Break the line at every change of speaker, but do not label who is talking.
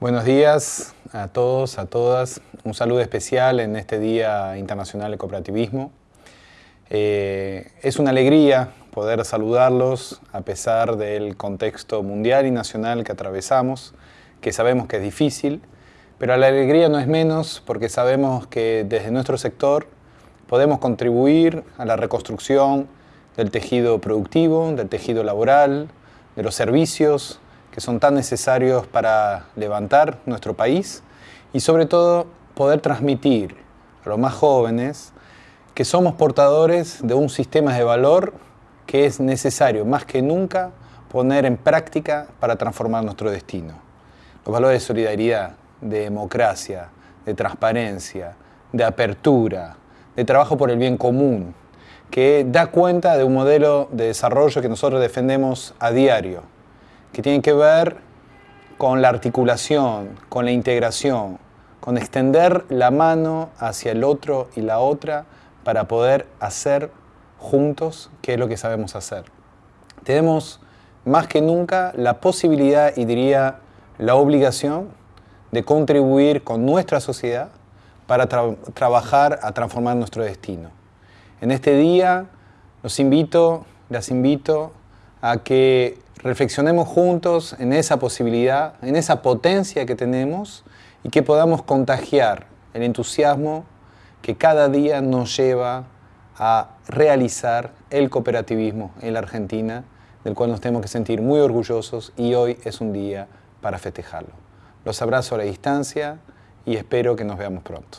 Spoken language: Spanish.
Buenos días a todos, a todas. Un saludo especial en este Día Internacional de Cooperativismo. Eh, es una alegría poder saludarlos a pesar del contexto mundial y nacional que atravesamos, que sabemos que es difícil, pero la alegría no es menos porque sabemos que desde nuestro sector podemos contribuir a la reconstrucción del tejido productivo, del tejido laboral, de los servicios, que son tan necesarios para levantar nuestro país y sobre todo poder transmitir a los más jóvenes que somos portadores de un sistema de valor que es necesario más que nunca poner en práctica para transformar nuestro destino. Los valores de solidaridad, de democracia, de transparencia, de apertura, de trabajo por el bien común, que da cuenta de un modelo de desarrollo que nosotros defendemos a diario que tienen que ver con la articulación, con la integración, con extender la mano hacia el otro y la otra para poder hacer juntos qué es lo que sabemos hacer. Tenemos más que nunca la posibilidad y diría la obligación de contribuir con nuestra sociedad para trabajar a transformar nuestro destino. En este día los invito, las invito a que reflexionemos juntos en esa posibilidad, en esa potencia que tenemos y que podamos contagiar el entusiasmo que cada día nos lleva a realizar el cooperativismo en la Argentina, del cual nos tenemos que sentir muy orgullosos y hoy es un día para festejarlo. Los abrazo a la distancia y espero que nos veamos pronto.